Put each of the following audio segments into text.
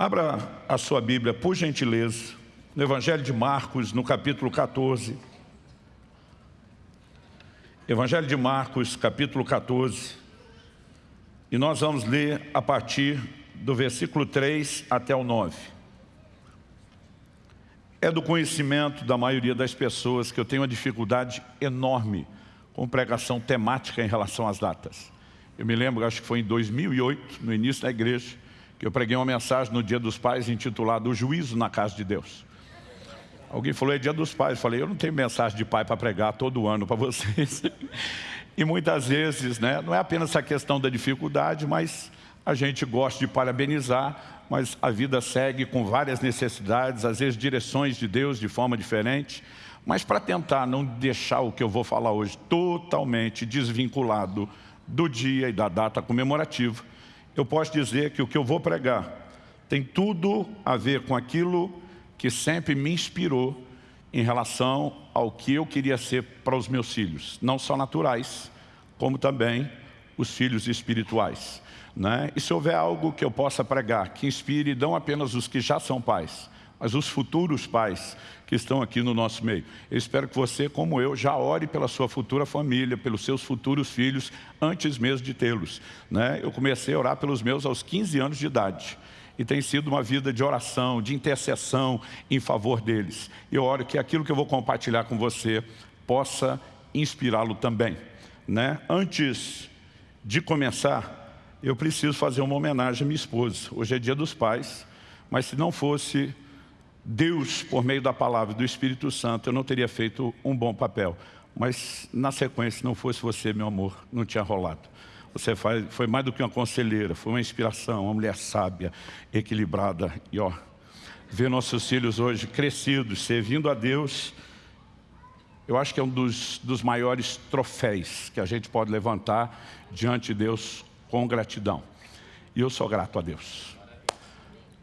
Abra a sua Bíblia, por gentileza, no Evangelho de Marcos, no capítulo 14. Evangelho de Marcos, capítulo 14. E nós vamos ler a partir do versículo 3 até o 9. É do conhecimento da maioria das pessoas que eu tenho uma dificuldade enorme com pregação temática em relação às datas. Eu me lembro, acho que foi em 2008, no início da igreja, que eu preguei uma mensagem no Dia dos Pais intitulada O Juízo na Casa de Deus. Alguém falou, é Dia dos Pais. Eu falei, eu não tenho mensagem de pai para pregar todo ano para vocês. E muitas vezes, né, não é apenas essa questão da dificuldade, mas a gente gosta de parabenizar, mas a vida segue com várias necessidades, às vezes direções de Deus de forma diferente. Mas para tentar não deixar o que eu vou falar hoje totalmente desvinculado do dia e da data comemorativa, eu posso dizer que o que eu vou pregar tem tudo a ver com aquilo que sempre me inspirou em relação ao que eu queria ser para os meus filhos, não só naturais, como também os filhos espirituais. Né? E se houver algo que eu possa pregar, que inspire não apenas os que já são pais, mas os futuros pais que estão aqui no nosso meio. Eu espero que você, como eu, já ore pela sua futura família, pelos seus futuros filhos, antes mesmo de tê-los. Né? Eu comecei a orar pelos meus aos 15 anos de idade. E tem sido uma vida de oração, de intercessão em favor deles. Eu oro que aquilo que eu vou compartilhar com você possa inspirá-lo também. Né? Antes de começar, eu preciso fazer uma homenagem à minha esposa. Hoje é dia dos pais, mas se não fosse Deus, por meio da palavra do Espírito Santo, eu não teria feito um bom papel. Mas, na sequência, se não fosse você, meu amor, não tinha rolado. Você foi mais do que uma conselheira, foi uma inspiração, uma mulher sábia, equilibrada. E, ó, ver nossos filhos hoje crescidos, servindo a Deus, eu acho que é um dos, dos maiores troféus que a gente pode levantar diante de Deus com gratidão. E eu sou grato a Deus.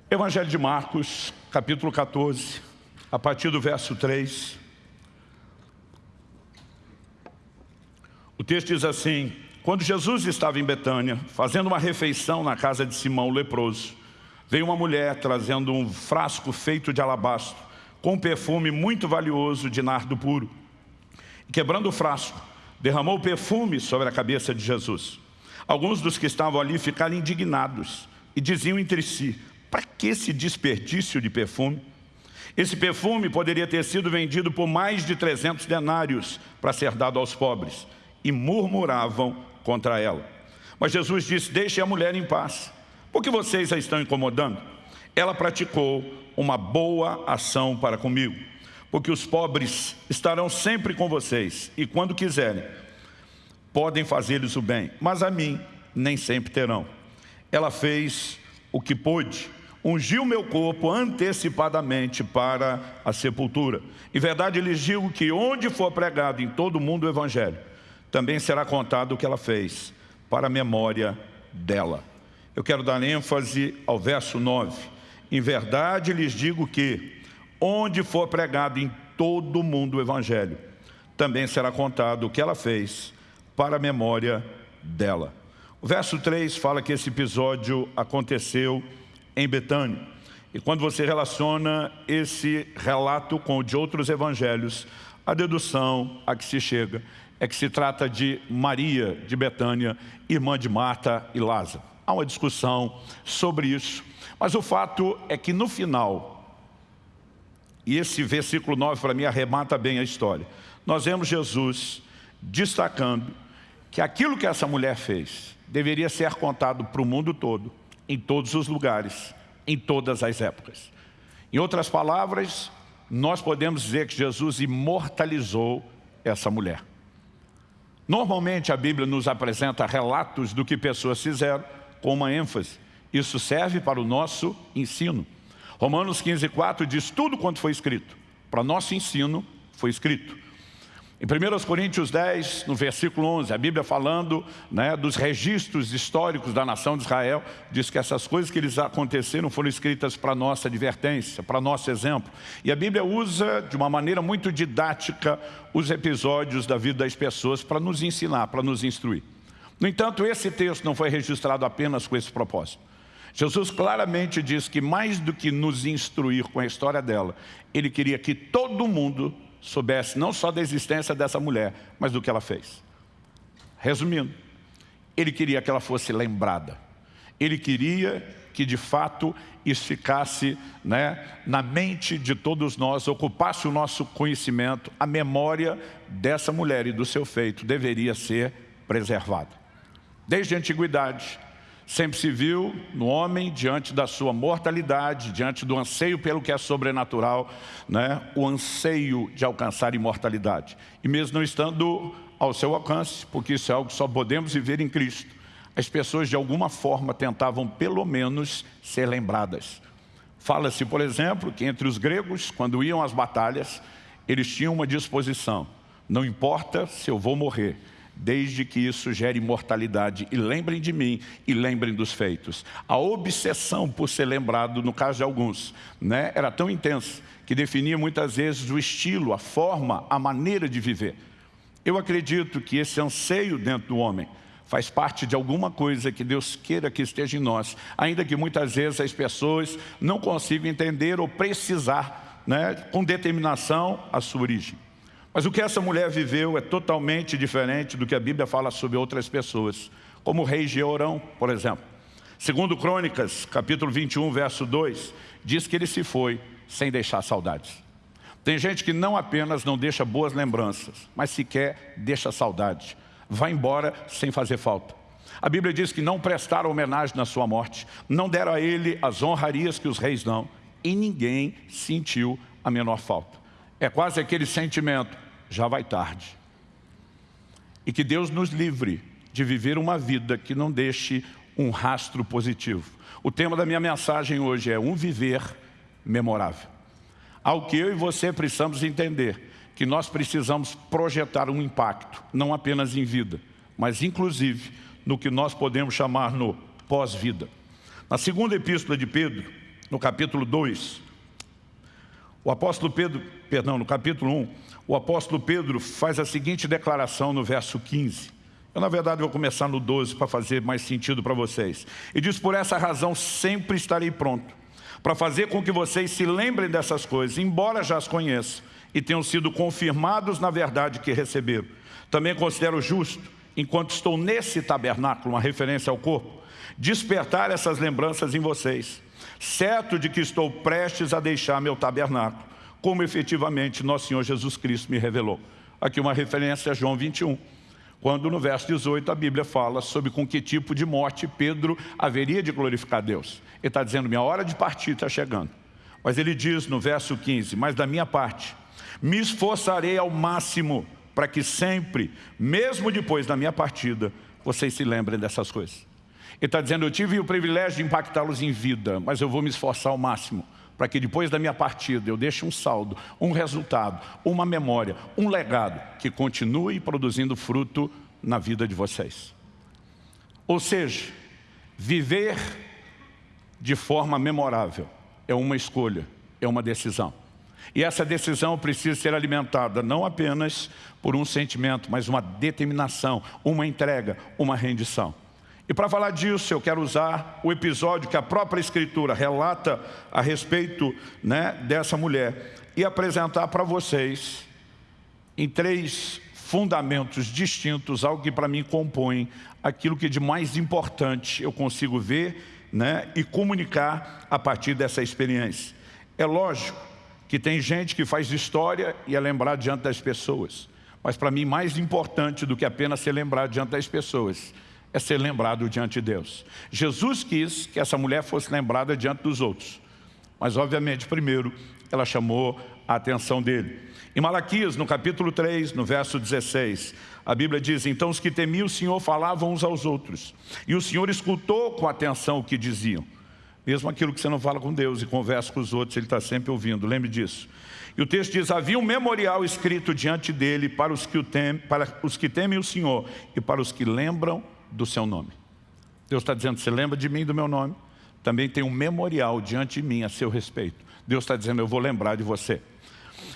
Evangelho de Marcos, capítulo 14, a partir do verso 3. O texto diz assim, quando Jesus estava em Betânia, fazendo uma refeição na casa de Simão leproso, veio uma mulher trazendo um frasco feito de alabastro, com um perfume muito valioso de nardo puro. Quebrando o frasco, derramou o perfume sobre a cabeça de Jesus. Alguns dos que estavam ali ficaram indignados e diziam entre si, para que esse desperdício de perfume? Esse perfume poderia ter sido vendido por mais de 300 denários para ser dado aos pobres. E murmuravam contra ela. Mas Jesus disse, deixe a mulher em paz. Por que vocês a estão incomodando? Ela praticou uma boa ação para comigo. Porque os pobres estarão sempre com vocês. E quando quiserem, podem fazer-lhes o bem. Mas a mim, nem sempre terão. Ela fez o que pôde ungiu meu corpo antecipadamente para a sepultura. Em verdade, lhes digo que onde for pregado em todo o mundo o Evangelho, também será contado o que ela fez, para a memória dela. Eu quero dar ênfase ao verso 9. Em verdade lhes digo que, onde for pregado em todo o mundo o Evangelho, também será contado o que ela fez, para a memória dela. O verso 3 fala que esse episódio aconteceu em Betânia. E quando você relaciona esse relato com o de outros evangelhos, a dedução a que se chega é que se trata de Maria de Betânia, irmã de Marta e Lázaro. Há uma discussão sobre isso, mas o fato é que no final, e esse versículo 9 para mim arremata bem a história, nós vemos Jesus destacando que aquilo que essa mulher fez deveria ser contado para o mundo todo, em todos os lugares, em todas as épocas. Em outras palavras, nós podemos dizer que Jesus imortalizou essa mulher. Normalmente a Bíblia nos apresenta relatos do que pessoas fizeram com uma ênfase. Isso serve para o nosso ensino. Romanos 15, 4 diz tudo quanto foi escrito. Para nosso ensino foi escrito. Em 1 Coríntios 10, no versículo 11, a Bíblia falando né, dos registros históricos da nação de Israel, diz que essas coisas que eles aconteceram foram escritas para nossa advertência, para nosso exemplo. E a Bíblia usa de uma maneira muito didática os episódios da vida das pessoas para nos ensinar, para nos instruir. No entanto, esse texto não foi registrado apenas com esse propósito. Jesus claramente diz que mais do que nos instruir com a história dela, ele queria que todo mundo soubesse não só da existência dessa mulher, mas do que ela fez. Resumindo, ele queria que ela fosse lembrada. Ele queria que de fato isso ficasse né, na mente de todos nós, ocupasse o nosso conhecimento, a memória dessa mulher e do seu feito deveria ser preservada. Desde a antiguidade, sempre se viu no homem, diante da sua mortalidade, diante do anseio pelo que é sobrenatural, né, o anseio de alcançar imortalidade. E mesmo não estando ao seu alcance, porque isso é algo que só podemos viver em Cristo, as pessoas de alguma forma tentavam pelo menos ser lembradas. Fala-se, por exemplo, que entre os gregos, quando iam às batalhas, eles tinham uma disposição. Não importa se eu vou morrer, desde que isso gere imortalidade. E lembrem de mim e lembrem dos feitos. A obsessão por ser lembrado, no caso de alguns, né, era tão intensa que definia muitas vezes o estilo, a forma, a maneira de viver. Eu acredito que esse anseio dentro do homem faz parte de alguma coisa que Deus queira que esteja em nós, ainda que muitas vezes as pessoas não consigam entender ou precisar né, com determinação a sua origem. Mas o que essa mulher viveu é totalmente diferente do que a Bíblia fala sobre outras pessoas, como o rei Georão, por exemplo. Segundo Crônicas, capítulo 21, verso 2, diz que ele se foi sem deixar saudades. Tem gente que não apenas não deixa boas lembranças, mas sequer deixa saudade vai embora sem fazer falta. A Bíblia diz que não prestaram homenagem na sua morte, não deram a ele as honrarias que os reis dão, e ninguém sentiu a menor falta. É quase aquele sentimento, já vai tarde. E que Deus nos livre de viver uma vida que não deixe um rastro positivo. O tema da minha mensagem hoje é um viver memorável. Ao que eu e você precisamos entender que nós precisamos projetar um impacto, não apenas em vida, mas inclusive no que nós podemos chamar no pós-vida. Na segunda epístola de Pedro, no capítulo 2, o apóstolo Pedro, perdão, no capítulo 1, o apóstolo Pedro faz a seguinte declaração no verso 15. Eu, na verdade, vou começar no 12 para fazer mais sentido para vocês. E diz, por essa razão sempre estarei pronto, para fazer com que vocês se lembrem dessas coisas, embora já as conheçam, e tenham sido confirmados na verdade que receberam. Também considero justo, enquanto estou nesse tabernáculo, uma referência ao corpo, despertar essas lembranças em vocês, certo de que estou prestes a deixar meu tabernáculo, como efetivamente nosso Senhor Jesus Cristo me revelou. Aqui uma referência a João 21, quando no verso 18 a Bíblia fala sobre com que tipo de morte Pedro haveria de glorificar Deus. Ele está dizendo, minha hora de partir está chegando. Mas ele diz no verso 15, mas da minha parte, me esforçarei ao máximo para que sempre, mesmo depois da minha partida, vocês se lembrem dessas coisas. Ele está dizendo, eu tive o privilégio de impactá-los em vida, mas eu vou me esforçar ao máximo para que depois da minha partida eu deixe um saldo, um resultado, uma memória, um legado que continue produzindo fruto na vida de vocês. Ou seja, viver de forma memorável é uma escolha, é uma decisão. E essa decisão precisa ser alimentada não apenas por um sentimento, mas uma determinação, uma entrega, uma rendição. E para falar disso, eu quero usar o episódio que a própria Escritura relata a respeito né, dessa mulher e apresentar para vocês, em três fundamentos distintos, algo que para mim compõe aquilo que de mais importante eu consigo ver né, e comunicar a partir dessa experiência. É lógico que tem gente que faz história e é lembrado diante das pessoas. Mas para mim, mais importante do que apenas ser lembrado diante das pessoas, é ser lembrado diante de Deus. Jesus quis que essa mulher fosse lembrada diante dos outros. Mas, obviamente, primeiro, ela chamou a atenção dele. Em Malaquias, no capítulo 3, no verso 16, a Bíblia diz, então os que temiam o Senhor falavam uns aos outros, e o Senhor escutou com atenção o que diziam. Mesmo aquilo que você não fala com Deus e conversa com os outros, Ele está sempre ouvindo, lembre disso. E o texto diz, havia um memorial escrito diante dele para os, que o tem, para os que temem o Senhor e para os que lembram do seu nome. Deus está dizendo, você lembra de mim do meu nome? Também tem um memorial diante de mim a seu respeito. Deus está dizendo, eu vou lembrar de você.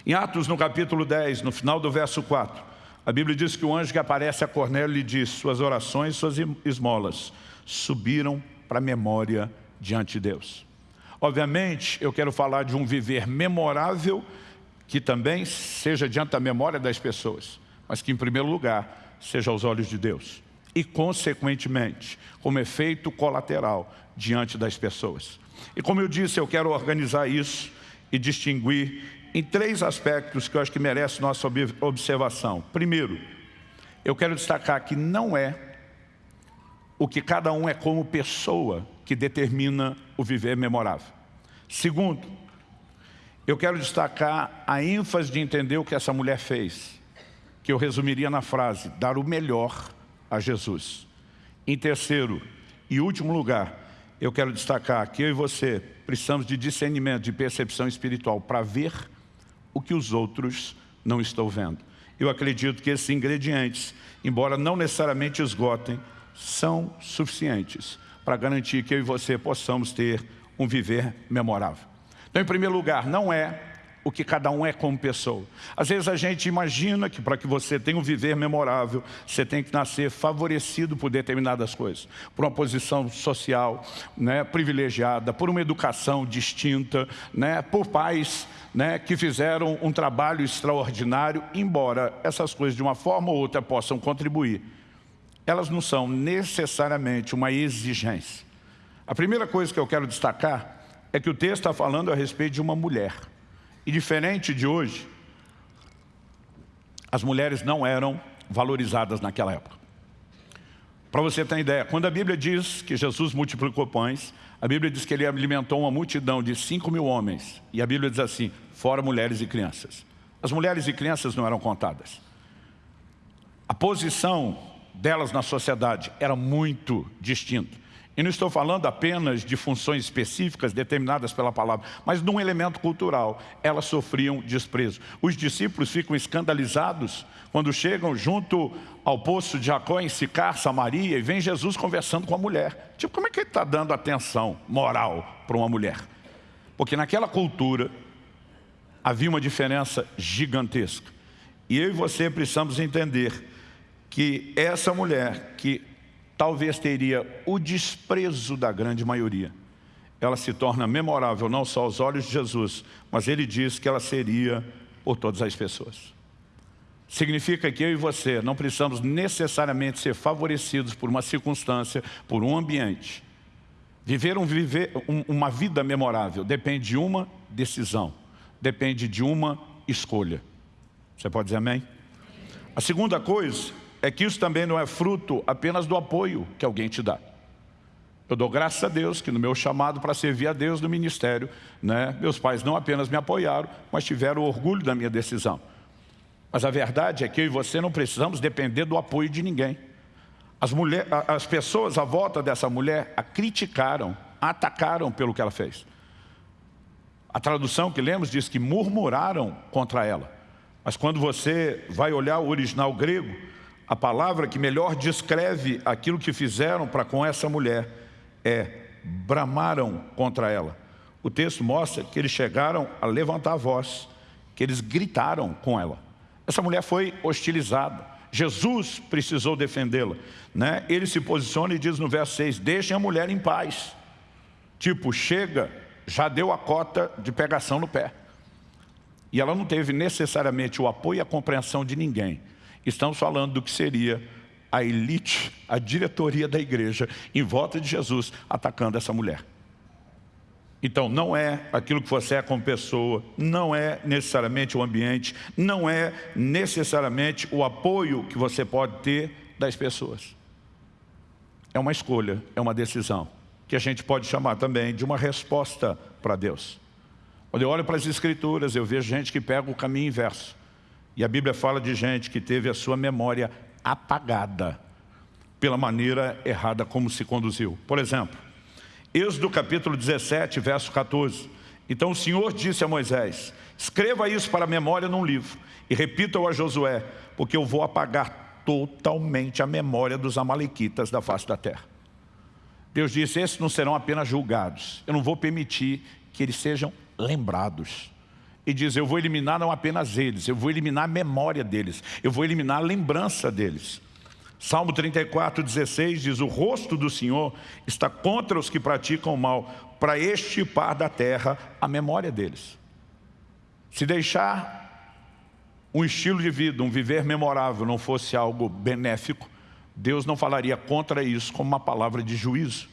Em Atos, no capítulo 10, no final do verso 4, a Bíblia diz que o anjo que aparece a Cornélio lhe diz, suas orações, suas esmolas subiram para a memória diante de Deus. Obviamente, eu quero falar de um viver memorável que também seja diante da memória das pessoas, mas que, em primeiro lugar, seja aos olhos de Deus. E, consequentemente, como efeito colateral diante das pessoas. E como eu disse, eu quero organizar isso e distinguir em três aspectos que eu acho que merece nossa observação. Primeiro, eu quero destacar que não é o que cada um é como pessoa que determina o viver memorável. Segundo, eu quero destacar a ênfase de entender o que essa mulher fez, que eu resumiria na frase, dar o melhor a Jesus. Em terceiro e último lugar, eu quero destacar que eu e você precisamos de discernimento, de percepção espiritual para ver o que os outros não estão vendo. Eu acredito que esses ingredientes, embora não necessariamente esgotem, são suficientes para garantir que eu e você possamos ter um viver memorável. Então, em primeiro lugar, não é o que cada um é como pessoa. Às vezes a gente imagina que para que você tenha um viver memorável, você tem que nascer favorecido por determinadas coisas, por uma posição social né, privilegiada, por uma educação distinta, né, por pais né, que fizeram um trabalho extraordinário, embora essas coisas de uma forma ou outra possam contribuir, elas não são necessariamente uma exigência. A primeira coisa que eu quero destacar é que o texto está falando a respeito de uma mulher. E diferente de hoje, as mulheres não eram valorizadas naquela época. Para você ter ideia, quando a Bíblia diz que Jesus multiplicou pães, a Bíblia diz que ele alimentou uma multidão de 5 mil homens. E a Bíblia diz assim, fora mulheres e crianças. As mulheres e crianças não eram contadas. A posição delas na sociedade era muito distinta. E não estou falando apenas de funções específicas determinadas pela palavra, mas de um elemento cultural. Elas sofriam desprezo. Os discípulos ficam escandalizados quando chegam junto ao poço de Jacó em Sicar, Samaria, e vem Jesus conversando com a mulher. Tipo, como é que ele está dando atenção moral para uma mulher? Porque naquela cultura havia uma diferença gigantesca. E eu e você precisamos entender que essa mulher que talvez teria o desprezo da grande maioria. Ela se torna memorável não só aos olhos de Jesus, mas ele diz que ela seria por todas as pessoas. Significa que eu e você não precisamos necessariamente ser favorecidos por uma circunstância, por um ambiente. Viver, um, viver um, uma vida memorável depende de uma decisão, depende de uma escolha. Você pode dizer amém? A segunda coisa é que isso também não é fruto apenas do apoio que alguém te dá. Eu dou graças a Deus que no meu chamado para servir a Deus no ministério, né, meus pais não apenas me apoiaram, mas tiveram orgulho da minha decisão. Mas a verdade é que eu e você não precisamos depender do apoio de ninguém. As, mulher, as pessoas à volta dessa mulher a criticaram, a atacaram pelo que ela fez. A tradução que lemos diz que murmuraram contra ela. Mas quando você vai olhar o original grego, a palavra que melhor descreve aquilo que fizeram para com essa mulher é bramaram contra ela. O texto mostra que eles chegaram a levantar a voz, que eles gritaram com ela. Essa mulher foi hostilizada. Jesus precisou defendê-la. Né? Ele se posiciona e diz no verso 6, deixem a mulher em paz. Tipo, chega, já deu a cota de pegação no pé. E ela não teve necessariamente o apoio e a compreensão de ninguém. Estamos falando do que seria a elite, a diretoria da igreja, em volta de Jesus, atacando essa mulher. Então, não é aquilo que você é como pessoa, não é necessariamente o ambiente, não é necessariamente o apoio que você pode ter das pessoas. É uma escolha, é uma decisão, que a gente pode chamar também de uma resposta para Deus. Quando eu olho para as escrituras, eu vejo gente que pega o caminho inverso. E a Bíblia fala de gente que teve a sua memória apagada pela maneira errada como se conduziu. Por exemplo, Êxodo capítulo 17, verso 14. Então o Senhor disse a Moisés, escreva isso para a memória num livro e repita-o a Josué, porque eu vou apagar totalmente a memória dos amalequitas da face da terra. Deus disse, esses não serão apenas julgados, eu não vou permitir que eles sejam lembrados e diz, eu vou eliminar não apenas eles, eu vou eliminar a memória deles, eu vou eliminar a lembrança deles. Salmo 34, 16 diz, o rosto do Senhor está contra os que praticam o mal, para estipar da terra a memória deles. Se deixar um estilo de vida, um viver memorável não fosse algo benéfico, Deus não falaria contra isso como uma palavra de juízo.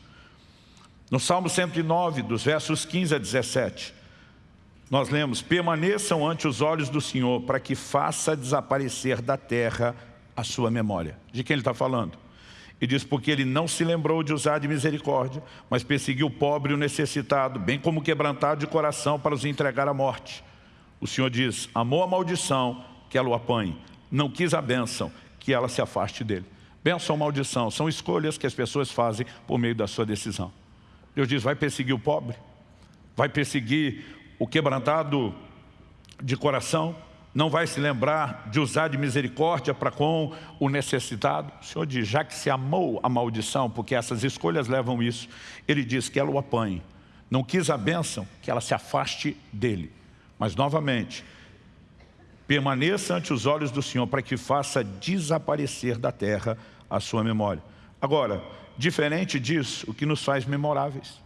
No Salmo 109, dos versos 15 a 17, nós lemos, permaneçam ante os olhos do Senhor para que faça desaparecer da terra a sua memória. De quem ele está falando? E diz, porque ele não se lembrou de usar de misericórdia, mas perseguiu o pobre e o necessitado, bem como quebrantado de coração para os entregar à morte. O Senhor diz, amou a maldição, que ela o apanhe. Não quis a bênção, que ela se afaste dele. Bênção ou maldição são escolhas que as pessoas fazem por meio da sua decisão. Deus diz, vai perseguir o pobre, vai perseguir o quebrantado de coração, não vai se lembrar de usar de misericórdia para com o necessitado. O Senhor diz, já que se amou a maldição, porque essas escolhas levam isso, Ele diz que ela o apanhe. Não quis a bênção, que ela se afaste dele. Mas, novamente, permaneça ante os olhos do Senhor para que faça desaparecer da terra a sua memória. Agora, diferente disso, o que nos faz memoráveis.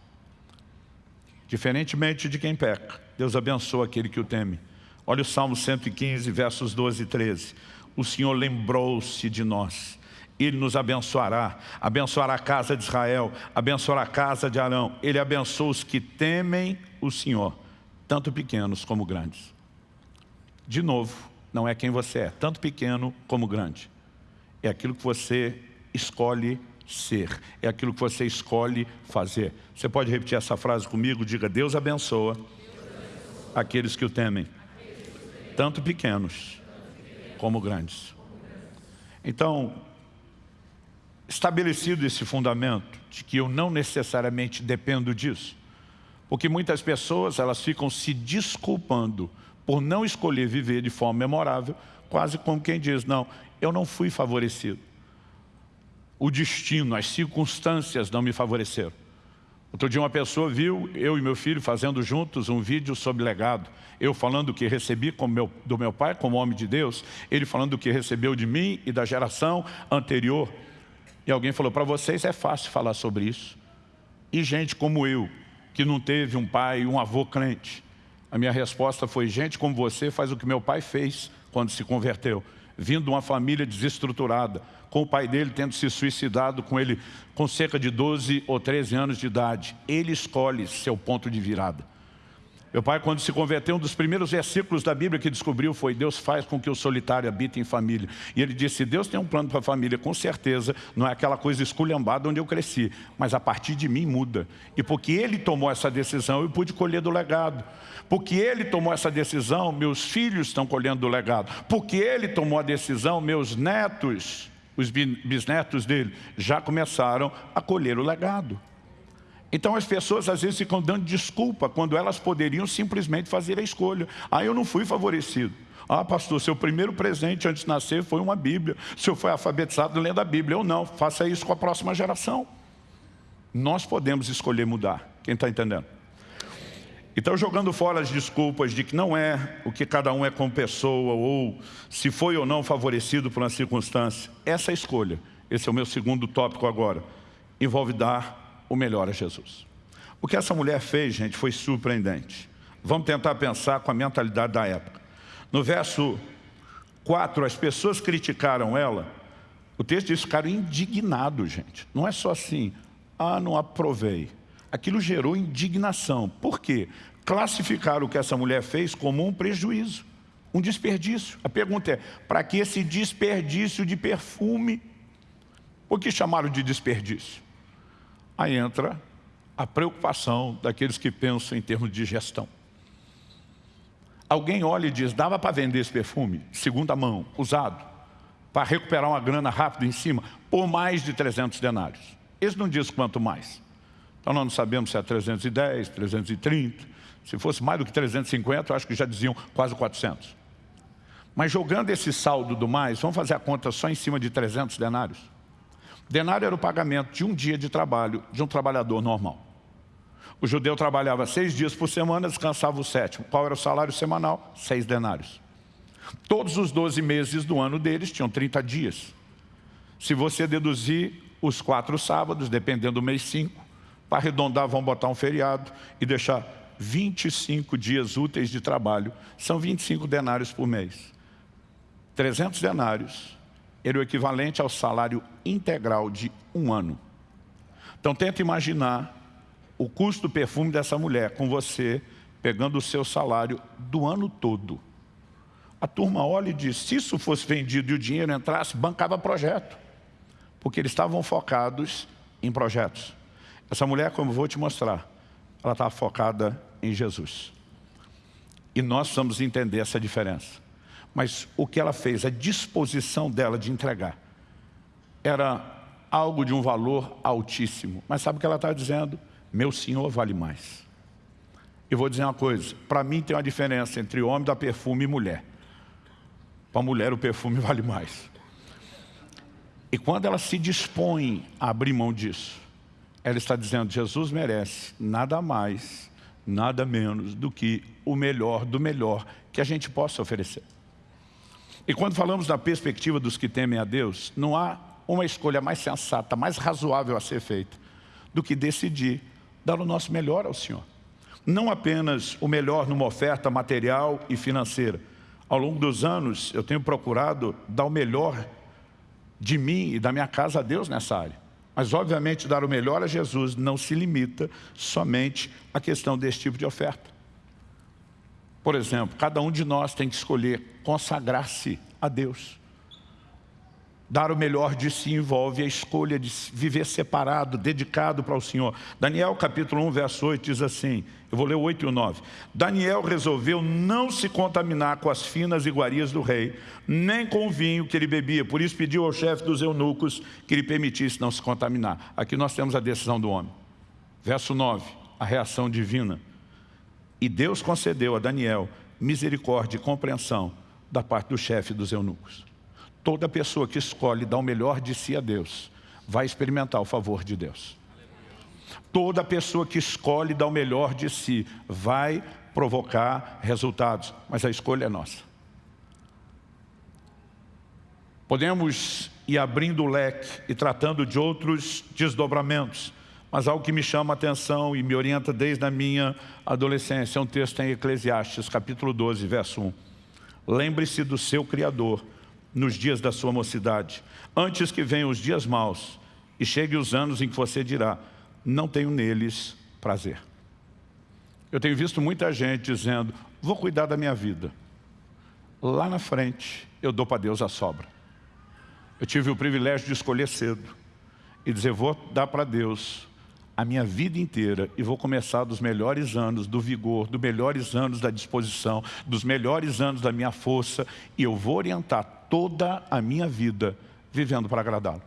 Diferentemente de quem peca, Deus abençoa aquele que o teme. Olha o Salmo 115, versos 12 e 13. O Senhor lembrou-se de nós. Ele nos abençoará, abençoará a casa de Israel, abençoará a casa de Arão. Ele abençoa os que temem o Senhor tanto pequenos como grandes. De novo, não é quem você é, tanto pequeno como grande. É aquilo que você escolhe ser, é aquilo que você escolhe fazer. Você pode repetir essa frase comigo? Diga, Deus abençoa, Deus abençoa. aqueles que o temem, tanto pequenos como grandes. Então, estabelecido esse fundamento de que eu não necessariamente dependo disso, porque muitas pessoas elas ficam se desculpando por não escolher viver de forma memorável, quase como quem diz, não, eu não fui favorecido. O destino, as circunstâncias não me favoreceram. Outro dia uma pessoa viu eu e meu filho fazendo juntos um vídeo sobre legado. Eu falando o que recebi meu, do meu pai como homem de Deus, ele falando o que recebeu de mim e da geração anterior. E alguém falou, para vocês é fácil falar sobre isso. E gente como eu, que não teve um pai e um avô crente? A minha resposta foi, gente como você faz o que meu pai fez quando se converteu. Vindo de uma família desestruturada, com o pai dele tendo se suicidado com ele com cerca de 12 ou 13 anos de idade. Ele escolhe seu ponto de virada. Meu pai, quando se converteu, um dos primeiros versículos da Bíblia que descobriu foi Deus faz com que o solitário habite em família. E ele disse, Deus tem um plano para a família, com certeza, não é aquela coisa esculhambada onde eu cresci, mas a partir de mim muda. E porque ele tomou essa decisão, eu pude colher do legado. Porque ele tomou essa decisão, meus filhos estão colhendo do legado. Porque ele tomou a decisão, meus netos, os bisnetos dele, já começaram a colher o legado. Então as pessoas às vezes ficam dando desculpa quando elas poderiam simplesmente fazer a escolha. Ah, eu não fui favorecido. Ah, pastor, seu primeiro presente antes de nascer foi uma Bíblia. O senhor foi alfabetizado lendo a Bíblia. Eu não, faça isso com a próxima geração. Nós podemos escolher mudar. Quem está entendendo? Então, jogando fora as desculpas de que não é o que cada um é como pessoa ou se foi ou não favorecido por uma circunstância, essa escolha, esse é o meu segundo tópico agora, envolve dar o melhor a Jesus. O que essa mulher fez, gente, foi surpreendente. Vamos tentar pensar com a mentalidade da época. No verso 4, as pessoas criticaram ela. O texto diz que ficaram indignados, gente. Não é só assim, ah, não aprovei. Aquilo gerou indignação. Por quê? Classificaram o que essa mulher fez como um prejuízo, um desperdício. A pergunta é, para que esse desperdício de perfume? Por que chamaram de desperdício? Aí entra a preocupação daqueles que pensam em termos de gestão. Alguém olha e diz, dava para vender esse perfume, segunda mão, usado, para recuperar uma grana rápida em cima, por mais de 300 denários. Eles não diz quanto mais. Então nós não sabemos se é 310, 330, se fosse mais do que 350, eu acho que já diziam quase 400. Mas jogando esse saldo do mais, vamos fazer a conta só em cima de 300 denários. Denário era o pagamento de um dia de trabalho de um trabalhador normal. O judeu trabalhava seis dias por semana, descansava o sétimo. Qual era o salário semanal? Seis denários. Todos os 12 meses do ano deles tinham 30 dias. Se você deduzir os quatro sábados, dependendo do mês 5, para arredondar, vão botar um feriado e deixar 25 dias úteis de trabalho. São 25 denários por mês. 300 denários era o equivalente ao salário integral de um ano. Então tenta imaginar o custo do perfume dessa mulher com você pegando o seu salário do ano todo. A turma olha e diz, se isso fosse vendido e o dinheiro entrasse, bancava projeto. Porque eles estavam focados em projetos. Essa mulher, como vou te mostrar, ela estava focada em Jesus. E nós precisamos entender essa diferença. Mas o que ela fez, a disposição dela de entregar, era algo de um valor altíssimo. Mas sabe o que ela está dizendo? Meu Senhor vale mais. Eu vou dizer uma coisa, para mim tem uma diferença entre homem da perfume e mulher. Para mulher o perfume vale mais. E quando ela se dispõe a abrir mão disso, ela está dizendo, Jesus merece nada mais, nada menos do que o melhor do melhor que a gente possa oferecer. E quando falamos da perspectiva dos que temem a Deus, não há uma escolha mais sensata, mais razoável a ser feita, do que decidir dar o nosso melhor ao Senhor. Não apenas o melhor numa oferta material e financeira. Ao longo dos anos, eu tenho procurado dar o melhor de mim e da minha casa a Deus nessa área. Mas, obviamente, dar o melhor a Jesus não se limita somente à questão desse tipo de oferta. Por exemplo, cada um de nós tem que escolher consagrar-se a Deus. Dar o melhor de si envolve a escolha de viver separado, dedicado para o Senhor. Daniel capítulo 1, verso 8 diz assim, eu vou ler o 8 e o 9. Daniel resolveu não se contaminar com as finas iguarias do rei, nem com o vinho que ele bebia. Por isso pediu ao chefe dos eunucos que lhe permitisse não se contaminar. Aqui nós temos a decisão do homem. Verso 9, a reação divina. E Deus concedeu a Daniel misericórdia e compreensão da parte do chefe dos eunucos. Toda pessoa que escolhe dar o melhor de si a Deus, vai experimentar o favor de Deus. Toda pessoa que escolhe dar o melhor de si, vai provocar resultados, mas a escolha é nossa. Podemos ir abrindo o leque e tratando de outros desdobramentos, mas algo que me chama a atenção e me orienta desde a minha adolescência, é um texto em Eclesiastes, capítulo 12, verso 1. Lembre-se do seu Criador nos dias da sua mocidade, antes que venham os dias maus e cheguem os anos em que você dirá, não tenho neles prazer. Eu tenho visto muita gente dizendo, vou cuidar da minha vida. Lá na frente, eu dou para Deus a sobra. Eu tive o privilégio de escolher cedo e dizer, vou dar para Deus a minha vida inteira e vou começar dos melhores anos do vigor, dos melhores anos da disposição, dos melhores anos da minha força e eu vou orientar toda a minha vida vivendo para agradá-lo.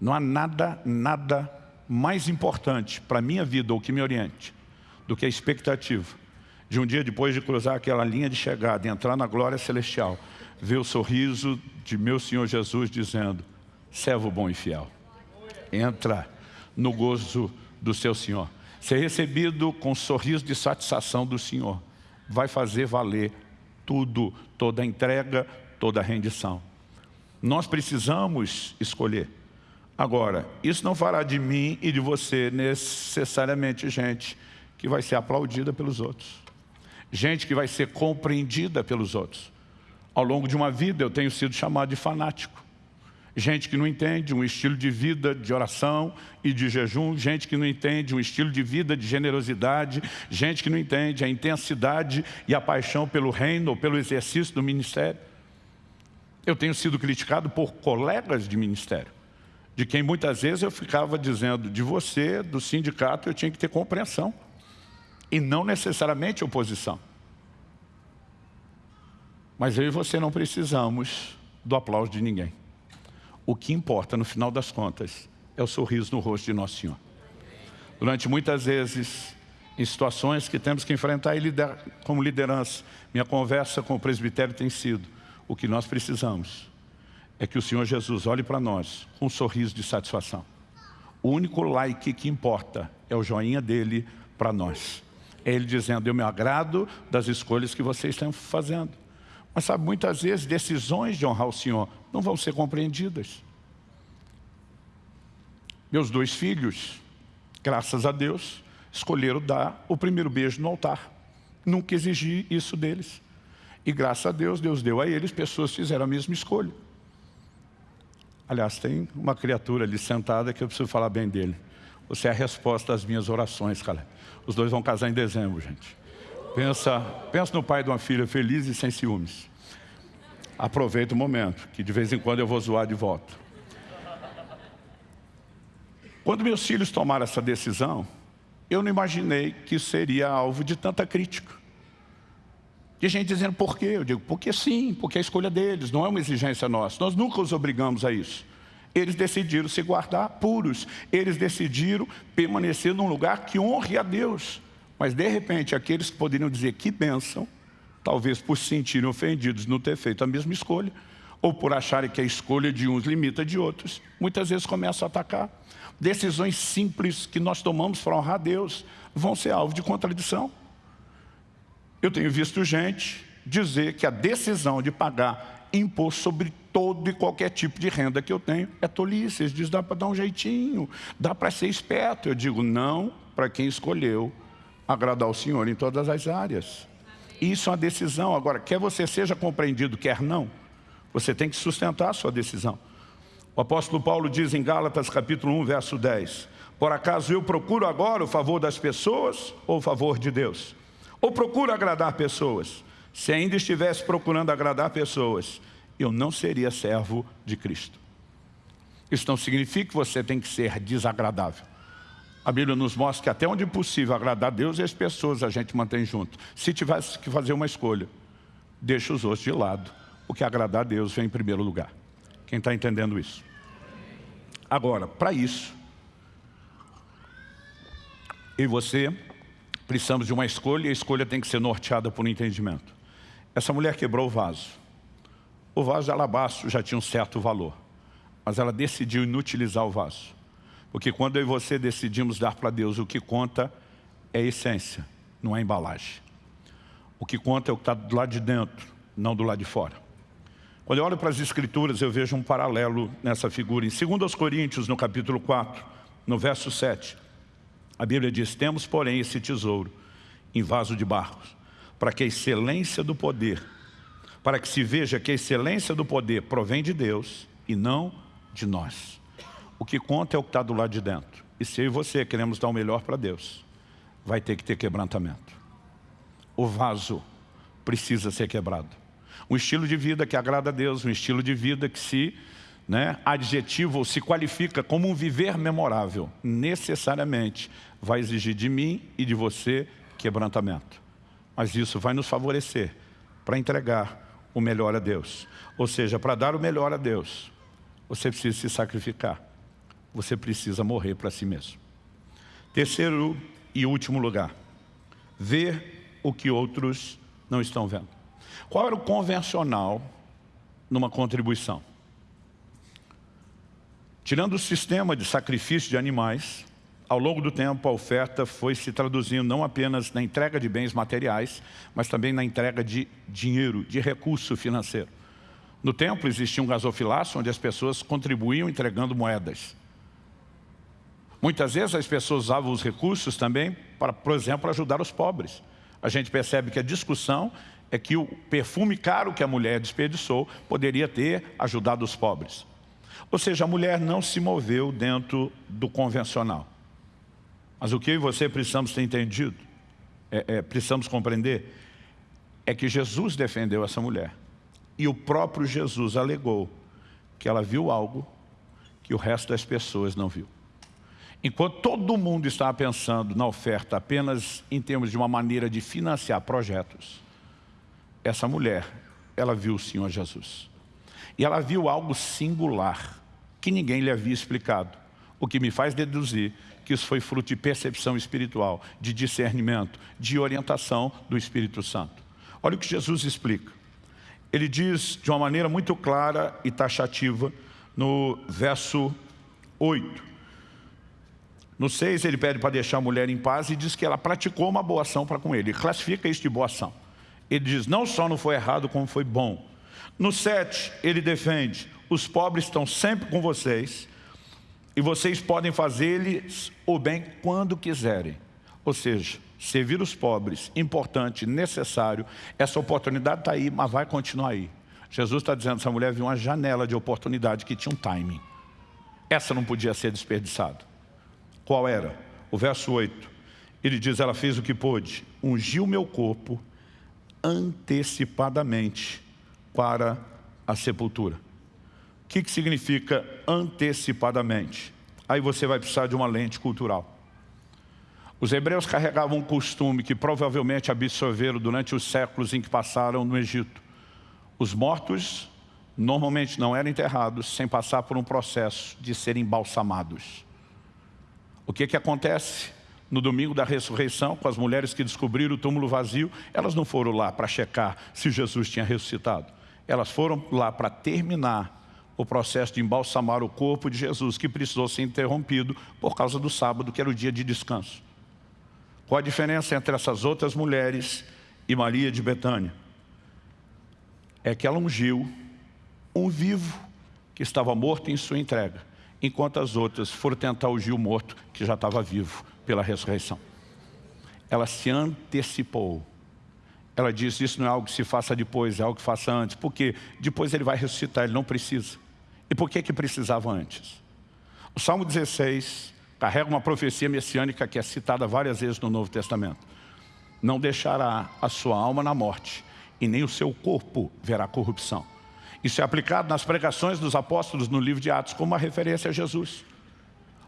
Não há nada, nada mais importante para a minha vida ou que me oriente do que a expectativa de um dia depois de cruzar aquela linha de chegada e entrar na glória celestial, ver o sorriso de meu Senhor Jesus dizendo, servo bom e fiel, entra no gozo do seu Senhor. Ser recebido com sorriso de satisfação do Senhor vai fazer valer tudo, toda entrega, toda rendição. Nós precisamos escolher. Agora, isso não fará de mim e de você necessariamente gente que vai ser aplaudida pelos outros. Gente que vai ser compreendida pelos outros. Ao longo de uma vida eu tenho sido chamado de fanático gente que não entende um estilo de vida de oração e de jejum, gente que não entende um estilo de vida de generosidade, gente que não entende a intensidade e a paixão pelo reino ou pelo exercício do ministério. Eu tenho sido criticado por colegas de ministério, de quem muitas vezes eu ficava dizendo, de você, do sindicato, eu tinha que ter compreensão, e não necessariamente oposição. Mas eu e você não precisamos do aplauso de ninguém o que importa no final das contas é o sorriso no rosto de Nosso Senhor. Durante muitas vezes, em situações que temos que enfrentar como liderança, minha conversa com o presbitério tem sido, o que nós precisamos é que o Senhor Jesus olhe para nós com um sorriso de satisfação. O único like que importa é o joinha dele para nós. É ele dizendo, eu me agrado das escolhas que vocês estão fazendo. Mas sabe, muitas vezes decisões de honrar o Senhor não vão ser compreendidas. Meus dois filhos, graças a Deus, escolheram dar o primeiro beijo no altar. Nunca exigi isso deles. E graças a Deus, Deus deu a eles, pessoas fizeram a mesma escolha. Aliás, tem uma criatura ali sentada que eu preciso falar bem dele. Você é a resposta às minhas orações, cara. Os dois vão casar em dezembro, gente. Pensa, pensa no pai de uma filha feliz e sem ciúmes. Aproveita o momento, que de vez em quando eu vou zoar de volta. Quando meus filhos tomaram essa decisão, eu não imaginei que seria alvo de tanta crítica. De gente dizendo por quê? Eu digo, porque sim, porque é a escolha deles, não é uma exigência nossa. Nós nunca os obrigamos a isso. Eles decidiram se guardar puros. Eles decidiram permanecer num lugar que honre a Deus. Mas, de repente, aqueles que poderiam dizer que bênção, talvez por se sentirem ofendidos não ter feito a mesma escolha, ou por acharem que a escolha de uns limita de outros, muitas vezes começam a atacar. Decisões simples que nós tomamos para honrar a Deus vão ser alvo de contradição. Eu tenho visto gente dizer que a decisão de pagar imposto sobre todo e qualquer tipo de renda que eu tenho é tolice. Eles dizem, dá para dar um jeitinho, dá para ser esperto. Eu digo, não para quem escolheu agradar o Senhor em todas as áreas. Isso é uma decisão. Agora, quer você seja compreendido, quer não, você tem que sustentar a sua decisão. O apóstolo Paulo diz em Gálatas capítulo 1, verso 10, Por acaso eu procuro agora o favor das pessoas ou o favor de Deus? Ou procuro agradar pessoas? Se ainda estivesse procurando agradar pessoas, eu não seria servo de Cristo. Isso não significa que você tem que ser desagradável. A Bíblia nos mostra que até onde possível agradar a Deus e as pessoas a gente mantém junto. Se tivesse que fazer uma escolha, deixa os outros de lado. O que agradar a Deus vem em primeiro lugar. Quem está entendendo isso? Agora, para isso, eu e você precisamos de uma escolha e a escolha tem que ser norteada por um entendimento. Essa mulher quebrou o vaso. O vaso de alabastro já tinha um certo valor, mas ela decidiu inutilizar o vaso. Porque quando eu e você decidimos dar para Deus, o que conta é a essência, não é a embalagem. O que conta é o que está do lado de dentro, não do lado de fora. Quando eu olho para as escrituras, eu vejo um paralelo nessa figura. Em 2 Coríntios, no capítulo 4, no verso 7, a Bíblia diz, temos, porém, esse tesouro em vaso de barros, para que a excelência do poder, para que se veja que a excelência do poder provém de Deus e não de nós. O que conta é o que está do lado de dentro. E se eu e você queremos dar o melhor para Deus, vai ter que ter quebrantamento. O vaso precisa ser quebrado. Um estilo de vida que agrada a Deus, um estilo de vida que se né, adjetivo ou se qualifica como um viver memorável, necessariamente vai exigir de mim e de você quebrantamento. Mas isso vai nos favorecer para entregar o melhor a Deus. Ou seja, para dar o melhor a Deus, você precisa se sacrificar. Você precisa morrer para si mesmo. Terceiro e último lugar, ver o que outros não estão vendo. Qual era o convencional numa contribuição? Tirando o sistema de sacrifício de animais, ao longo do tempo a oferta foi se traduzindo não apenas na entrega de bens materiais, mas também na entrega de dinheiro, de recurso financeiro. No templo existia um gasofilácio onde as pessoas contribuíam entregando moedas. Muitas vezes as pessoas usavam os recursos também para, por exemplo, ajudar os pobres. A gente percebe que a discussão é que o perfume caro que a mulher desperdiçou poderia ter ajudado os pobres. Ou seja, a mulher não se moveu dentro do convencional. Mas o que eu e você precisamos ter entendido, é, é, precisamos compreender, é que Jesus defendeu essa mulher. E o próprio Jesus alegou que ela viu algo que o resto das pessoas não viu. Enquanto todo mundo estava pensando na oferta apenas em termos de uma maneira de financiar projetos, essa mulher, ela viu o Senhor Jesus. E ela viu algo singular, que ninguém lhe havia explicado. O que me faz deduzir que isso foi fruto de percepção espiritual, de discernimento, de orientação do Espírito Santo. Olha o que Jesus explica. Ele diz de uma maneira muito clara e taxativa no verso 8. No 6 ele pede para deixar a mulher em paz e diz que ela praticou uma boa ação para com ele. Classifica isso de boa ação. Ele diz, não só não foi errado, como foi bom. No 7, ele defende, os pobres estão sempre com vocês, e vocês podem fazer-lhes o bem quando quiserem. Ou seja, servir os pobres, importante, necessário, essa oportunidade está aí, mas vai continuar aí. Jesus está dizendo, essa mulher viu uma janela de oportunidade que tinha um timing. Essa não podia ser desperdiçada. Qual era? O verso 8. Ele diz, ela fez o que pôde, ungiu meu corpo antecipadamente para a sepultura. O que, que significa antecipadamente? Aí você vai precisar de uma lente cultural. Os hebreus carregavam um costume que provavelmente absorveram durante os séculos em que passaram no Egito. Os mortos normalmente não eram enterrados sem passar por um processo de serem embalsamados. O que, que acontece? No domingo da ressurreição, com as mulheres que descobriram o túmulo vazio, elas não foram lá para checar se Jesus tinha ressuscitado. Elas foram lá para terminar o processo de embalsamar o corpo de Jesus, que precisou ser interrompido por causa do sábado, que era o dia de descanso. Qual a diferença entre essas outras mulheres e Maria de Betânia? É que ela ungiu um vivo que estava morto em sua entrega, enquanto as outras foram tentar o morto que já estava vivo pela ressurreição. Ela se antecipou. Ela disse, isso não é algo que se faça depois, é algo que faça antes. Porque depois ele vai ressuscitar, ele não precisa. E por que, que precisava antes? O Salmo 16 carrega uma profecia messiânica que é citada várias vezes no Novo Testamento. Não deixará a sua alma na morte, e nem o seu corpo verá corrupção. Isso é aplicado nas pregações dos apóstolos no livro de Atos, como uma referência a Jesus.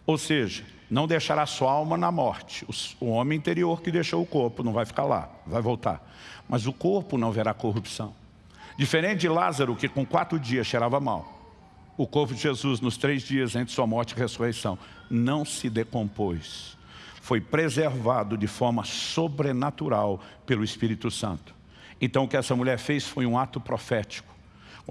Ou seja, não deixará sua alma na morte. O homem interior que deixou o corpo não vai ficar lá, vai voltar. Mas o corpo não verá corrupção. Diferente de Lázaro, que com quatro dias cheirava mal o corpo de Jesus nos três dias entre sua morte e ressurreição não se decompôs. Foi preservado de forma sobrenatural pelo Espírito Santo. Então o que essa mulher fez foi um ato profético.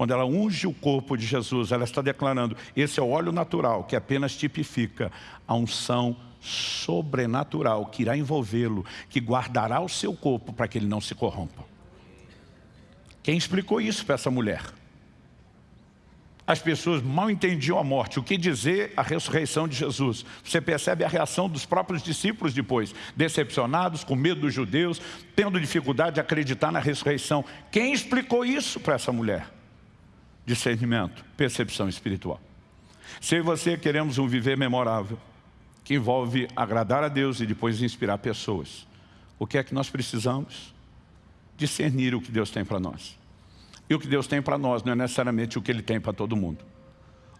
Quando ela unge o corpo de Jesus, ela está declarando, esse é o óleo natural que apenas tipifica a unção sobrenatural que irá envolvê-lo, que guardará o seu corpo para que ele não se corrompa. Quem explicou isso para essa mulher? as pessoas mal entendiam a morte. O que dizer a ressurreição de Jesus? Você percebe a reação dos próprios discípulos depois, decepcionados, com medo dos judeus, tendo dificuldade de acreditar na ressurreição. Quem explicou isso para essa mulher? Discernimento, percepção espiritual. Se e você queremos um viver memorável, que envolve agradar a Deus e depois inspirar pessoas, o que é que nós precisamos? Discernir o que Deus tem para nós. E o que Deus tem para nós não é necessariamente o que Ele tem para todo mundo.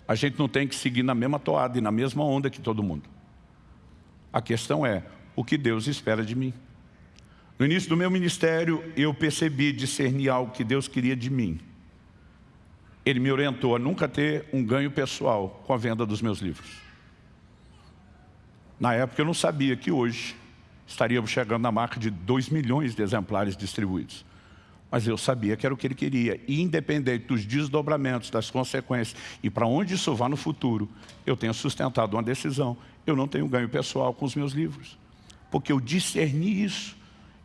A gente não tem que seguir na mesma toada e na mesma onda que todo mundo. A questão é o que Deus espera de mim. No início do meu ministério, eu percebi discernir algo que Deus queria de mim. Ele me orientou a nunca ter um ganho pessoal com a venda dos meus livros. Na época eu não sabia que hoje estaríamos chegando na marca de 2 milhões de exemplares distribuídos. Mas eu sabia que era o que ele queria. E independente dos desdobramentos, das consequências e para onde isso vá no futuro, eu tenho sustentado uma decisão. Eu não tenho ganho pessoal com os meus livros. Porque eu discerni isso.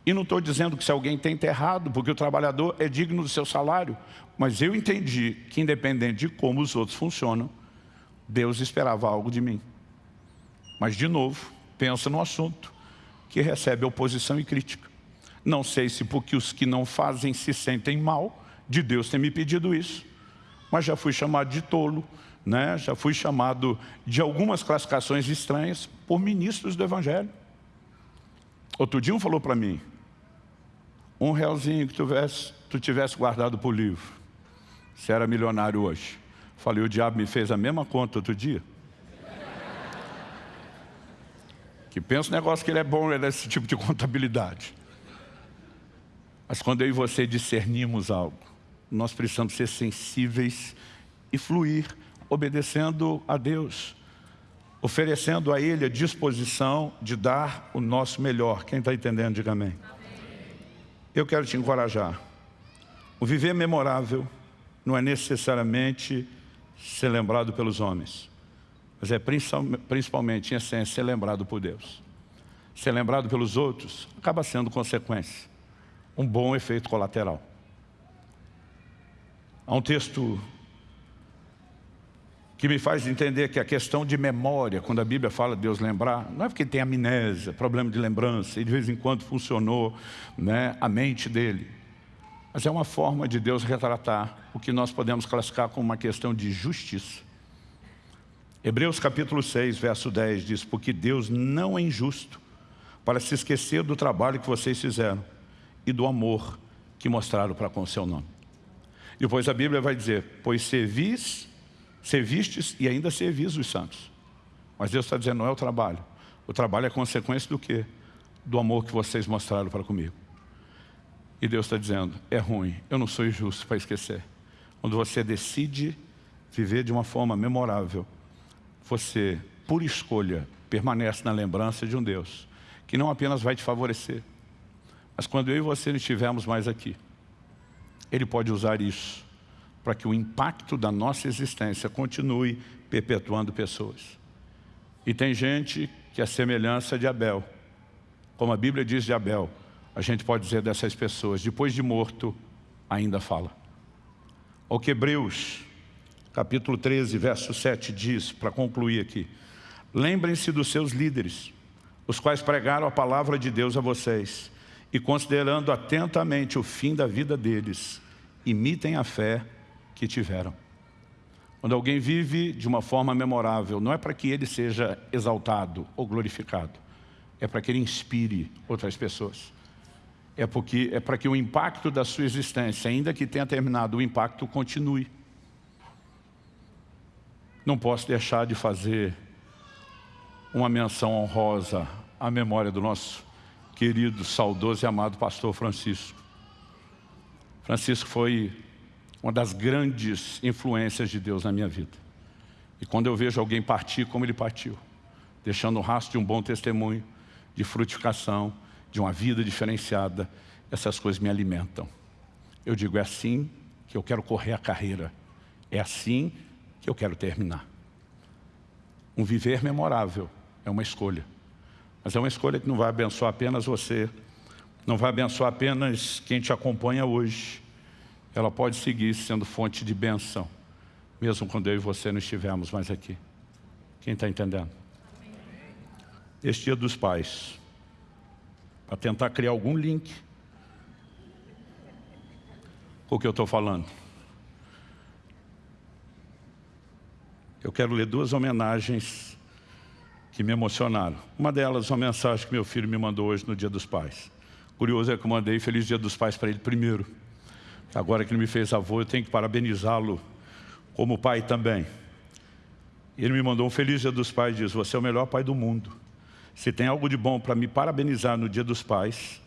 E não estou dizendo que se alguém tem errado, porque o trabalhador é digno do seu salário. Mas eu entendi que independente de como os outros funcionam, Deus esperava algo de mim. Mas de novo, pensa no assunto que recebe oposição e crítica. Não sei se porque os que não fazem se sentem mal, de Deus ter me pedido isso. Mas já fui chamado de tolo, né? já fui chamado de algumas classificações estranhas por ministros do Evangelho. Outro dia um falou para mim, um realzinho que tu tivesse, tu tivesse guardado para o livro, você era milionário hoje. Falei, o diabo me fez a mesma conta outro dia. que pensa o negócio que ele é bom, ele é esse tipo de contabilidade. Mas quando eu e você discernimos algo, nós precisamos ser sensíveis e fluir, obedecendo a Deus, oferecendo a Ele a disposição de dar o nosso melhor. Quem está entendendo, diga amém. Eu quero te encorajar. O viver memorável não é necessariamente ser lembrado pelos homens, mas é principalmente, em essência, ser lembrado por Deus. Ser lembrado pelos outros acaba sendo consequência um bom efeito colateral. Há um texto que me faz entender que a questão de memória, quando a Bíblia fala de Deus lembrar, não é porque tem amnésia, problema de lembrança, e de vez em quando funcionou né, a mente dele. Mas é uma forma de Deus retratar o que nós podemos classificar como uma questão de justiça. Hebreus capítulo 6, verso 10 diz, porque Deus não é injusto para se esquecer do trabalho que vocês fizeram e do amor que mostraram para com o seu nome. Depois a Bíblia vai dizer, pois servis Servistes e ainda servis os santos. Mas Deus está dizendo, não é o trabalho. O trabalho é consequência do quê? Do amor que vocês mostraram para comigo. E Deus está dizendo, é ruim, eu não sou injusto para esquecer. Quando você decide viver de uma forma memorável, você, por escolha, permanece na lembrança de um Deus que não apenas vai te favorecer, mas quando eu e você não estivermos mais aqui, Ele pode usar isso para que o impacto da nossa existência continue perpetuando pessoas. E tem gente que é semelhança de Abel. Como a Bíblia diz de Abel, a gente pode dizer dessas pessoas, depois de morto, ainda fala. O que Hebreus, capítulo 13, verso 7 diz, para concluir aqui, lembrem-se dos seus líderes, os quais pregaram a palavra de Deus a vocês, e considerando atentamente o fim da vida deles, imitem a fé que tiveram. Quando alguém vive de uma forma memorável, não é para que ele seja exaltado ou glorificado, é para que ele inspire outras pessoas. É, porque, é para que o impacto da sua existência, ainda que tenha terminado, o impacto continue. Não posso deixar de fazer uma menção honrosa à memória do nosso querido, saudoso e amado pastor Francisco. Francisco foi uma das grandes influências de Deus na minha vida. E quando eu vejo alguém partir como ele partiu, deixando o rastro de um bom testemunho, de frutificação, de uma vida diferenciada, essas coisas me alimentam. Eu digo, é assim que eu quero correr a carreira, é assim que eu quero terminar. Um viver memorável é uma escolha, mas é uma escolha que não vai abençoar apenas você, não vai abençoar apenas quem te acompanha hoje, ela pode seguir sendo fonte de benção, mesmo quando eu e você não estivermos mais aqui. Quem está entendendo? Este dia dos pais, para tentar criar algum link com o que eu estou falando. Eu quero ler duas homenagens que me emocionaram. Uma delas, uma mensagem que meu filho me mandou hoje no Dia dos Pais. Curioso é que eu mandei Feliz Dia dos Pais para ele primeiro. Agora que ele me fez avô, eu tenho que parabenizá-lo como pai também. Ele me mandou um feliz dia dos pais e diz, você é o melhor pai do mundo. Se tem algo de bom para me parabenizar no dia dos pais,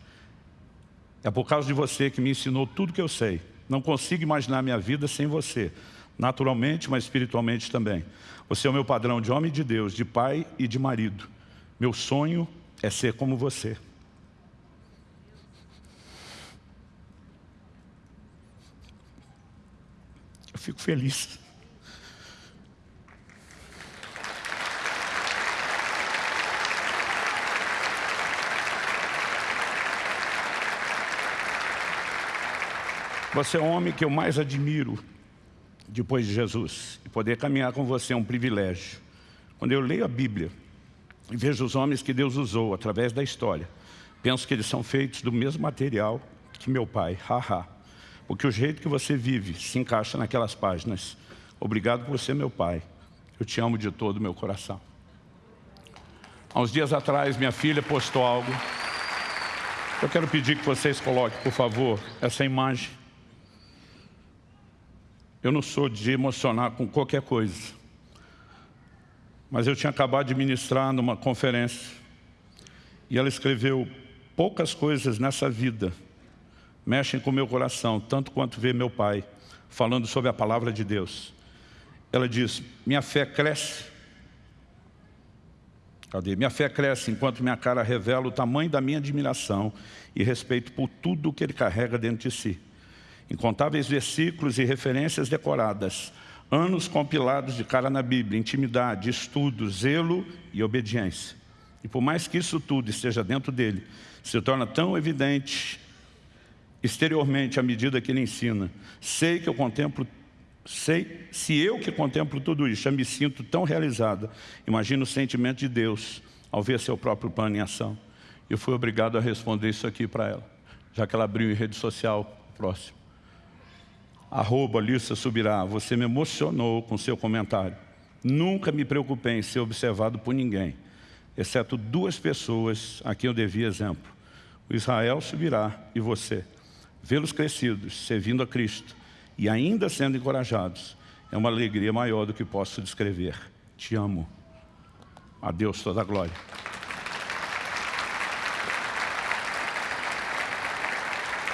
é por causa de você que me ensinou tudo que eu sei. Não consigo imaginar minha vida sem você. Naturalmente, mas espiritualmente também. Você é o meu padrão de homem de Deus, de pai e de marido. Meu sonho é ser como você. Eu fico feliz. Você é o homem que eu mais admiro depois de Jesus. E poder caminhar com você é um privilégio. Quando eu leio a Bíblia e vejo os homens que Deus usou através da história, penso que eles são feitos do mesmo material que meu pai, haha. Porque o jeito que você vive se encaixa naquelas páginas. Obrigado por ser meu pai. Eu te amo de todo o meu coração. Há uns dias atrás, minha filha postou algo. Eu quero pedir que vocês coloquem, por favor, essa imagem. Eu não sou de emocionar com qualquer coisa. Mas eu tinha acabado de ministrar numa conferência. E ela escreveu poucas coisas nessa vida mexem com meu coração, tanto quanto ver meu pai falando sobre a palavra de Deus. Ela diz, minha fé cresce. Cadê? Minha fé cresce enquanto minha cara revela o tamanho da minha admiração e respeito por tudo o que ele carrega dentro de si. Incontáveis versículos e referências decoradas, anos compilados de cara na Bíblia, intimidade, estudo, zelo e obediência. E por mais que isso tudo esteja dentro dele, se torna tão evidente exteriormente à medida que ele ensina. Sei que eu contemplo Sei, se eu que contemplo tudo isso, já me sinto tão realizada, imagino o sentimento de Deus ao ver seu próprio plano em ação. Eu fui obrigado a responder isso aqui para ela, já que ela abriu em rede social próximo. Arroba Lissa Subirá, você me emocionou com seu comentário. Nunca me preocupei em ser observado por ninguém, exceto duas pessoas a quem eu devia exemplo. O Israel subirá e você. Vê-los crescidos, servindo a Cristo e ainda sendo encorajados, é uma alegria maior do que posso descrever. Te amo. A Deus toda a glória.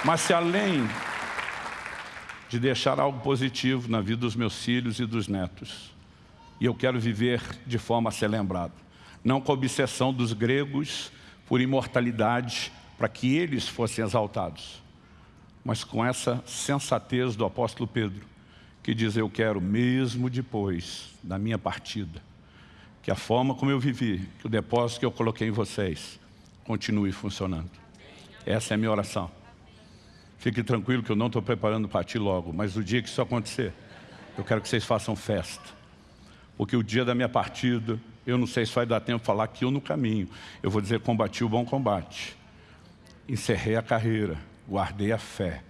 Mas se além de deixar algo positivo na vida dos meus filhos e dos netos, e eu quero viver de forma a ser lembrado, não com a obsessão dos gregos por imortalidade, para que eles fossem exaltados, mas com essa sensatez do apóstolo Pedro, que diz, eu quero mesmo depois da minha partida, que a forma como eu vivi, que o depósito que eu coloquei em vocês, continue funcionando. Essa é a minha oração. Fique tranquilo que eu não estou preparando para ti logo, mas no dia que isso acontecer, eu quero que vocês façam festa. Porque o dia da minha partida, eu não sei se vai dar tempo de falar que eu no caminho. Eu vou dizer, combati o bom combate. Encerrei a carreira, guardei a fé.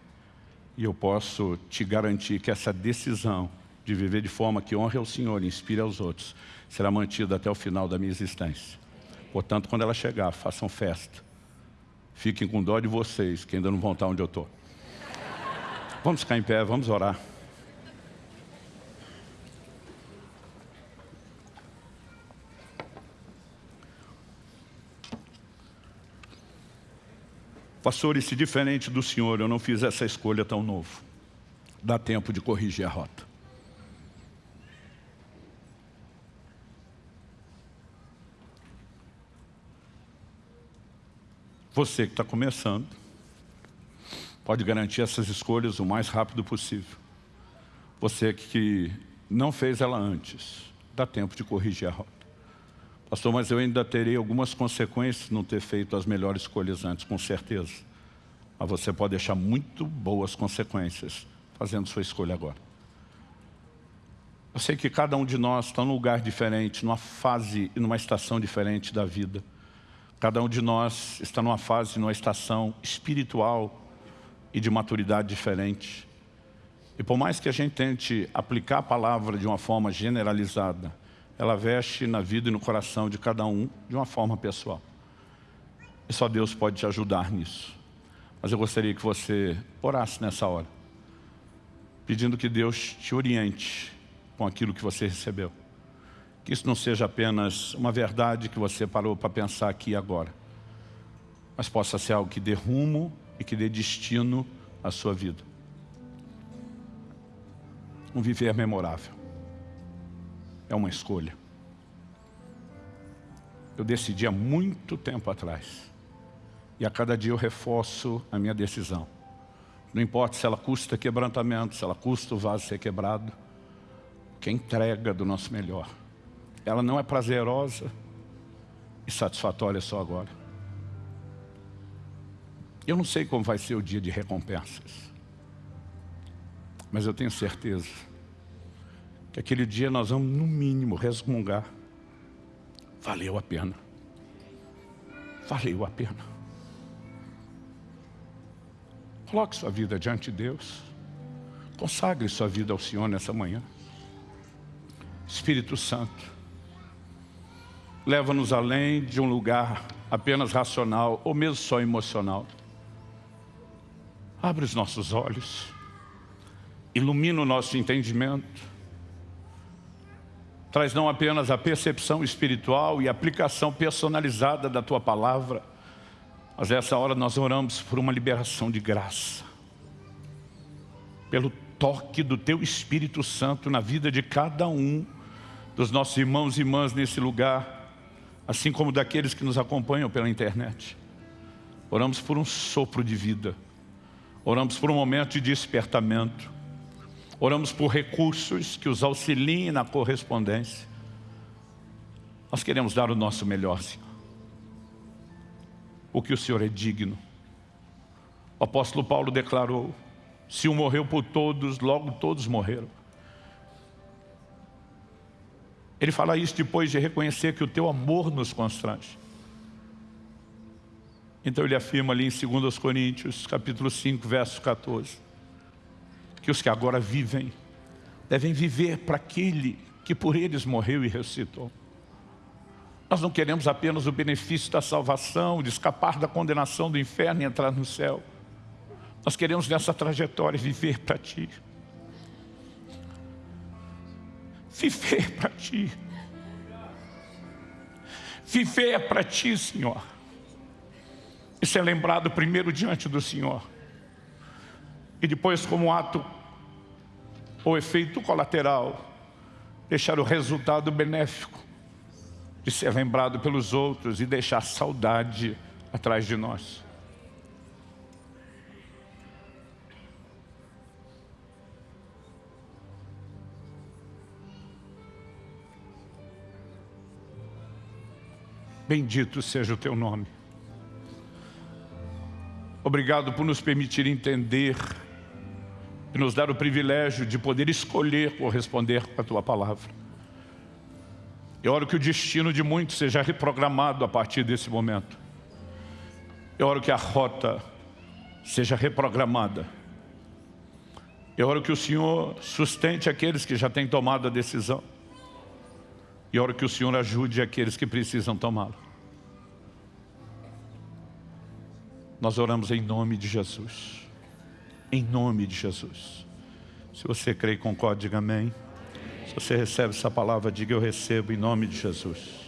E eu posso te garantir que essa decisão de viver de forma que honre ao Senhor e inspire aos outros, será mantida até o final da minha existência. Portanto, quando ela chegar, façam festa. Fiquem com dó de vocês, que ainda não vão estar onde eu estou. Vamos ficar em pé, vamos orar. Pastor, e se diferente do Senhor eu não fiz essa escolha tão novo? Dá tempo de corrigir a rota. Você que está começando, pode garantir essas escolhas o mais rápido possível. Você que não fez ela antes, dá tempo de corrigir a rota. Pastor, mas eu ainda terei algumas consequências não ter feito as melhores escolhas antes, com certeza. Mas você pode deixar muito boas consequências fazendo sua escolha agora. Eu sei que cada um de nós está num lugar diferente, numa fase e numa estação diferente da vida. Cada um de nós está numa fase, numa estação espiritual e de maturidade diferente. E por mais que a gente tente aplicar a palavra de uma forma generalizada, ela veste na vida e no coração de cada um de uma forma pessoal. E só Deus pode te ajudar nisso. Mas eu gostaria que você orasse nessa hora, pedindo que Deus te oriente com aquilo que você recebeu. Que isso não seja apenas uma verdade que você parou para pensar aqui e agora, mas possa ser algo que dê rumo e que dê destino à sua vida. Um viver memorável. É uma escolha. Eu decidi há muito tempo atrás. E a cada dia eu reforço a minha decisão. Não importa se ela custa quebrantamento, se ela custa o vaso ser quebrado, que é entrega do nosso melhor ela não é prazerosa e satisfatória só agora. Eu não sei como vai ser o dia de recompensas, mas eu tenho certeza que aquele dia nós vamos, no mínimo, resmungar. Valeu a pena. Valeu a pena. Coloque sua vida diante de Deus. Consagre sua vida ao Senhor nessa manhã. Espírito Santo, leva-nos além de um lugar apenas racional ou mesmo só emocional. Abre os nossos olhos, ilumina o nosso entendimento, traz não apenas a percepção espiritual e aplicação personalizada da Tua Palavra, mas essa hora nós oramos por uma liberação de graça, pelo toque do Teu Espírito Santo na vida de cada um dos nossos irmãos e irmãs nesse lugar, assim como daqueles que nos acompanham pela internet. Oramos por um sopro de vida, oramos por um momento de despertamento, oramos por recursos que os auxiliem na correspondência. Nós queremos dar o nosso melhor, Senhor. O que o Senhor é digno. O apóstolo Paulo declarou, se um morreu por todos, logo todos morreram. Ele fala isso depois de reconhecer que o teu amor nos constrange. Então ele afirma ali em 2 Coríntios, capítulo 5, verso 14, que os que agora vivem, devem viver para aquele que por eles morreu e ressuscitou. Nós não queremos apenas o benefício da salvação, de escapar da condenação do inferno e entrar no céu. Nós queremos nessa trajetória viver para Ti. Viver para Ti. Viver para Ti, Senhor. Isso é lembrado primeiro diante do Senhor. E depois como ato ou efeito colateral, deixar o resultado benéfico de ser lembrado pelos outros e deixar saudade atrás de nós. Bendito seja o teu nome. Obrigado por nos permitir entender e nos dar o privilégio de poder escolher corresponder com a Tua palavra. Eu oro que o destino de muitos seja reprogramado a partir desse momento. Eu oro que a rota seja reprogramada. Eu oro que o Senhor sustente aqueles que já têm tomado a decisão. E oro que o Senhor ajude aqueles que precisam tomá-lo. Nós oramos em nome de Jesus. Em nome de Jesus. Se você crê e concorda, diga amém. Se você recebe essa palavra, diga eu recebo em nome de Jesus.